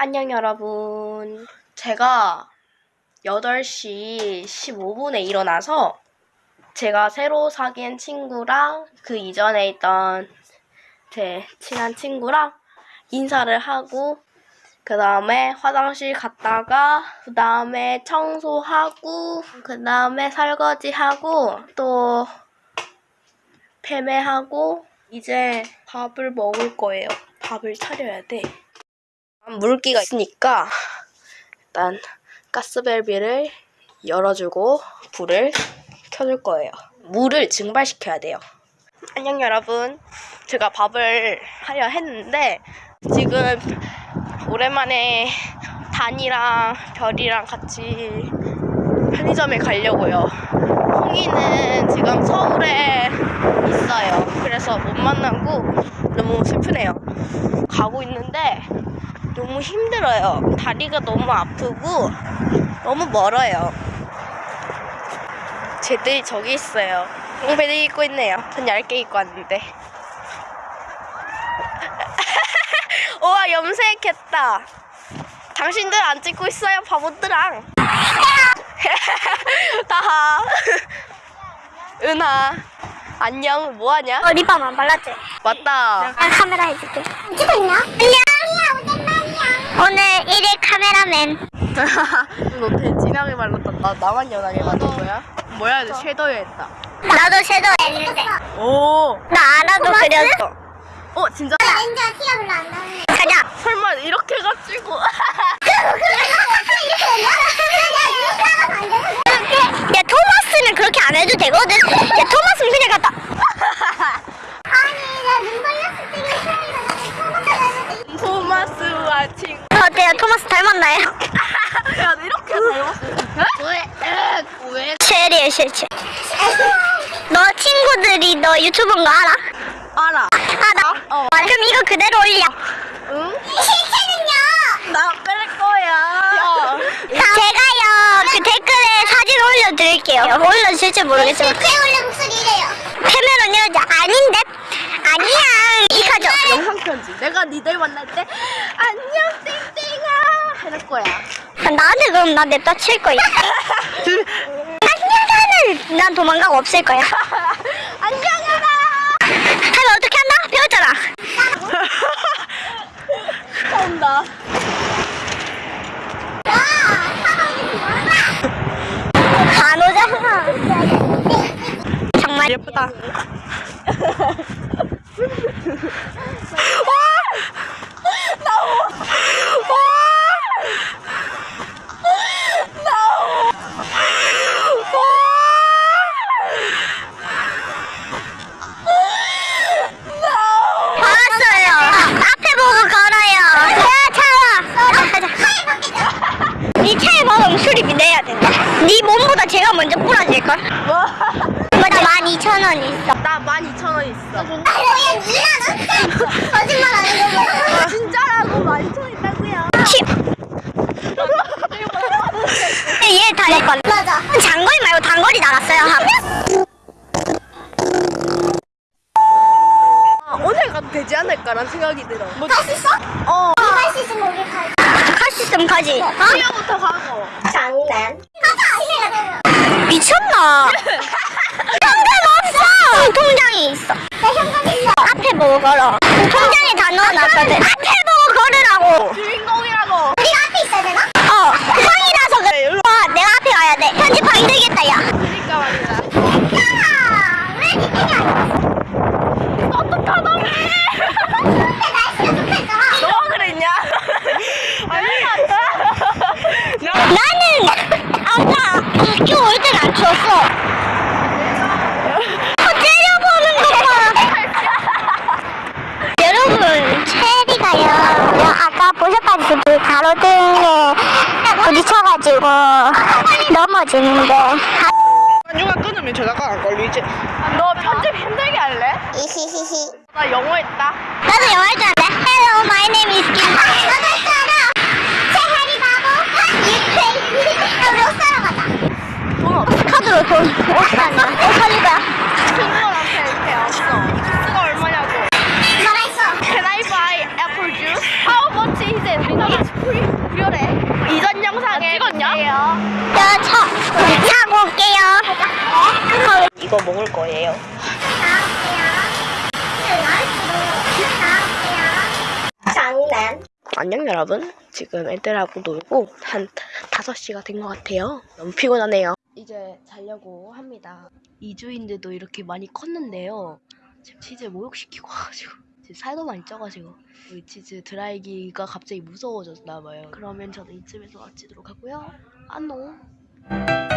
안녕 여러분. 제가 8시 15분에 일어나서 제가 새로 사귄 친구랑 그 이전에 있던 제 친한 친구랑 인사를 하고 그 다음에 화장실 갔다가 그 다음에 청소하고 그 다음에 설거지하고 또 패매하고 이제 밥을 먹을 거예요. 밥을 차려야 돼. 물기가 있으니까 일단 가스밸브를 열어주고 불을 켜줄 거예요. 물을 증발시켜야 돼요. 안녕 여러분. 제가 밥을 하려 했는데 지금 오랜만에 단이랑 별이랑 같이 편의점에 가려고요. 홍이는 지금 서울에 있어요. 그래서 못 만나고 너무 슬프네요. 가고 있는데 너무 힘들어요. 다리가 너무 아프고 너무 멀어요. 쟤들이 저기 있어요. 롱배들 입고 있네요. 전 얇게 입고 왔는데. 우와 염색했다. 당신들 안 찍고 있어요 바보들랑. 다하. 은하. 안녕 뭐하냐? 어, 립밤 안 발랐지? 맞다. 난 카메라 해줄게. 찍고 있나? 안녕. 오늘 1일 카메라맨. 너 되게 진하게 발랐다. 나 나만 연하게 발랐 거야? 뭐야, 너 섀도우 했다. 나도 섀도우 했는데. 오. 나 알아도 그렸어. 어, 진짜? 엔저 티가 별로 안 나네. 설마 이렇게 해가지고. 야 토마스는 그렇게 안 해도 되거든. 야 토마스는 그냥 갔다. 토마스와 친구. 어때요? 토마스 닮았나요? 야, 너 이렇게 닮았어. 왜? 왜? 쉐리의 실체. 너 친구들이 너 유튜브인 거 알아? 알아. 알아? 어. 그럼 이거 그대로 올려. 응? 실체는요? 나 뺄 거야. 제가요 그 댓글에 사진 올려드릴게요. 올려주실지 모르겠지만. 실체 올려 목소리 이래요. 캐메론 여자 아닌데? 아니야. 이카죠. 영상 편지. 내가 니들 만날 때 안녕 땡땡아 해줄 거야. 나한테 그럼 나 냅다 칠 거야. 안녕하는 난 도망가고 없을 거야. 안녕하라. 하면 어떻게 한다? 배웠잖아. 온다. 안 오잖아. 정말 예쁘다. 알았어요. 앞에 보고 걸어요. 야, 차와. 가자. 네 차에 박으면 수리비 내야 된다. 네 몸보다 제가 먼저 부러질걸? 맞아, 12,000원 있어. 나 12,000원 있어. 야, 니나 너 거짓말 하는 거 봐. 진짜라고 12,000원 있다고요. 얘 달릴 건. 맞아. 장거리 말고 단거리 나갔어요. 아, 오늘 가도 되지 않을까라는 생각이 들어. 뭐, 갈수 있어? 어. 갈수 있으면 우리 가. 갈수 있으면 가지. 수영부터 가고. 장난. 가자. 미쳤나? 현금 없어. 통장이 있어. 내 현금 있어. 걸어. 통장에 다 넣어놨거든. 앞에 보고 걸으라고. 주인공이라고. 우리가 앞에 있어야 되나? 어. 형이라서 그래. 와, 내가 앞에 가야 돼. 편집하기 힘들겠다, 야. 그러니까 말이야. 야, 넘어지고 많이 넘어지는데. 유가 끊으면 전화가 안 걸리지? 너 편집 힘들게 할래? 히히히히. 나 영어 했다. 나도 영어 했잖아 Hello my name is Kim. 아, 제하리 아, 어, 얼마냐고. Can I buy apple juice? How much is it? 우리나라 free 무료래 차, 차고 올게요. 이거 먹을 거예요. 장난. 안녕 여러분. 지금 애들하고 놀고 한 5시가 된 것 같아요. 너무 피곤하네요. 이제 자려고 합니다. 이주인들도 이렇게 많이 컸는데요. 지금 치즈 목욕시키고 와가지고 지금 살도 많이 쪄가지고 우리 치즈 드라이기가 갑자기 무서워졌나 봐요. 그러면 저는 이쯤에서 마치도록 하고요. 안녕.